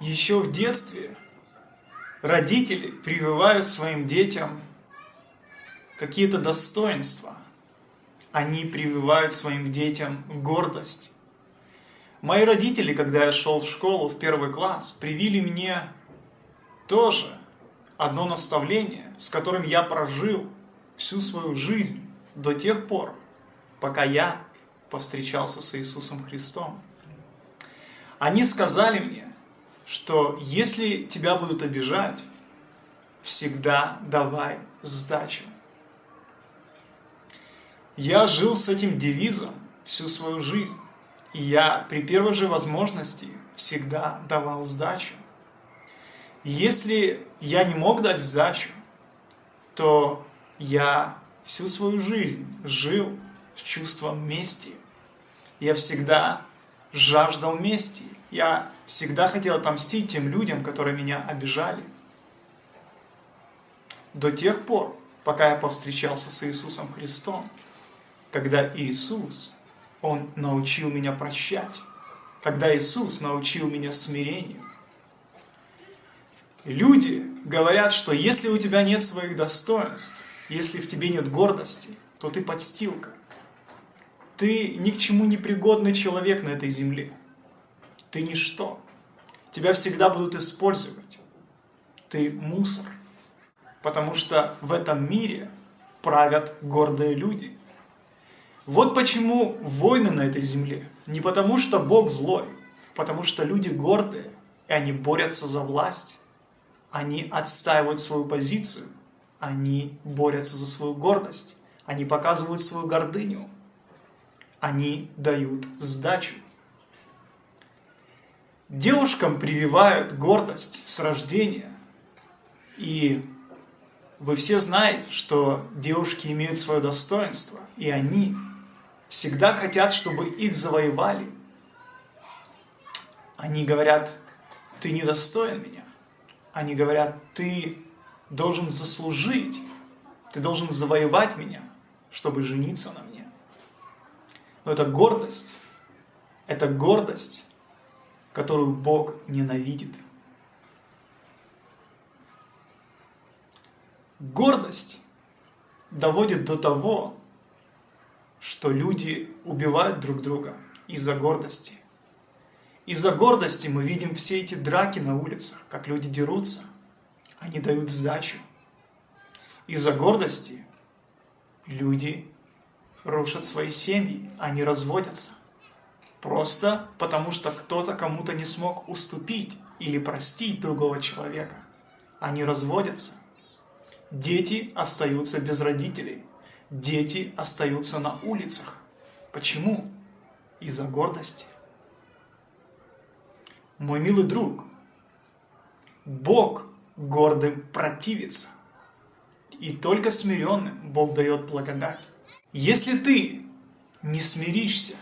Еще в детстве родители прививают своим детям какие-то достоинства. Они прививают своим детям гордость. Мои родители, когда я шел в школу в первый класс, привили мне тоже одно наставление, с которым я прожил всю свою жизнь до тех пор, пока я повстречался с Иисусом Христом. Они сказали мне, что если тебя будут обижать, всегда давай сдачу. Я жил с этим девизом всю свою жизнь, и я при первой же возможности всегда давал сдачу. Если я не мог дать сдачу, то я всю свою жизнь жил с чувством мести. Я всегда жаждал мести. Я всегда хотел отомстить тем людям, которые меня обижали. До тех пор, пока я повстречался с Иисусом Христом, когда Иисус, Он научил меня прощать, когда Иисус научил меня смирению. Люди говорят, что если у тебя нет своих достоинств, если в тебе нет гордости, то ты подстилка. Ты ни к чему не пригодный человек на этой земле. Ты ничто. Тебя всегда будут использовать. Ты мусор. Потому что в этом мире правят гордые люди. Вот почему войны на этой земле. Не потому что Бог злой, потому что люди гордые, и они борются за власть. Они отстаивают свою позицию, они борются за свою гордость, они показывают свою гордыню, они дают сдачу. Девушкам прививают гордость с рождения, и вы все знаете, что девушки имеют свое достоинство, и они всегда хотят, чтобы их завоевали. Они говорят, ты недостоин меня. Они говорят, ты должен заслужить, ты должен завоевать меня, чтобы жениться на мне. Но это гордость, это гордость, которую Бог ненавидит. Гордость доводит до того, что люди убивают друг друга из-за гордости. Из-за гордости мы видим все эти драки на улицах, как люди дерутся – они дают сдачу. Из-за гордости люди рушат свои семьи, они разводятся. Просто потому, что кто-то кому-то не смог уступить или простить другого человека. Они разводятся. Дети остаются без родителей. Дети остаются на улицах. Почему? Из-за гордости. Мой милый друг, Бог гордым противится. И только смиренным Бог дает благодать. Если ты не смиришься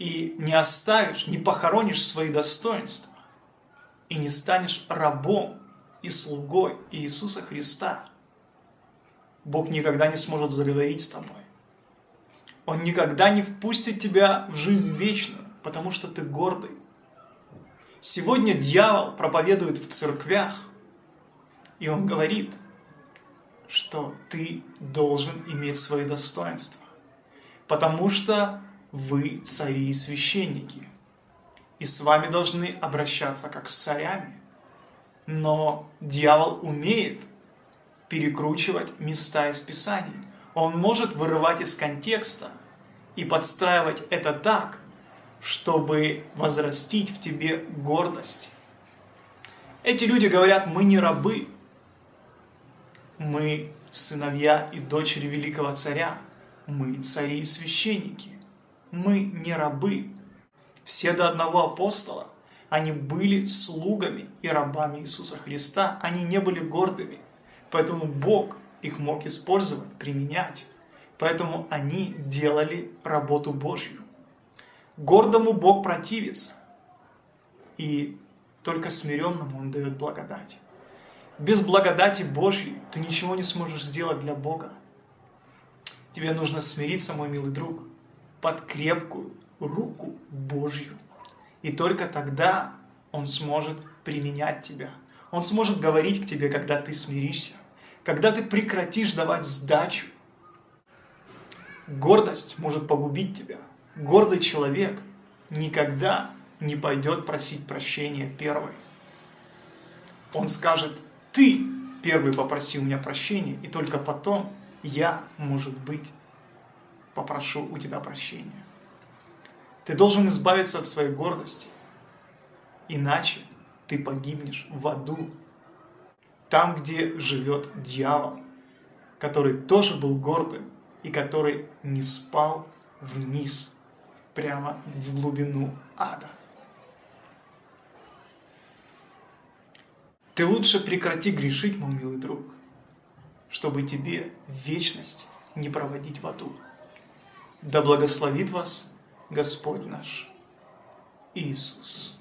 и не оставишь, не похоронишь свои достоинства, и не станешь рабом и слугой Иисуса Христа, Бог никогда не сможет заговорить с тобой. Он никогда не впустит тебя в жизнь вечную, потому что ты гордый, Сегодня дьявол проповедует в церквях, и он говорит, что ты должен иметь свои достоинства, потому что вы цари и священники, и с вами должны обращаться как с царями. Но дьявол умеет перекручивать места из Писаний. Он может вырывать из контекста и подстраивать это так, чтобы возрастить в тебе гордость. Эти люди говорят, мы не рабы, мы сыновья и дочери великого царя, мы цари и священники, мы не рабы. Все до одного апостола, они были слугами и рабами Иисуса Христа, они не были гордыми, поэтому Бог их мог использовать, применять, поэтому они делали работу Божью. Гордому Бог противится, и только смиренному Он дает благодать. Без благодати Божьей ты ничего не сможешь сделать для Бога. Тебе нужно смириться, мой милый друг, под крепкую руку Божью. И только тогда Он сможет применять тебя. Он сможет говорить к тебе, когда ты смиришься, когда ты прекратишь давать сдачу. Гордость может погубить тебя. Гордый человек никогда не пойдет просить прощения первый. Он скажет, ты первый попроси у меня прощения, и только потом я, может быть, попрошу у тебя прощения. Ты должен избавиться от своей гордости, иначе ты погибнешь в аду, там, где живет дьявол, который тоже был гордым и который не спал вниз, прямо в глубину ада. Ты лучше прекрати грешить, мой милый друг, чтобы тебе вечность не проводить в аду. Да благословит вас Господь наш Иисус.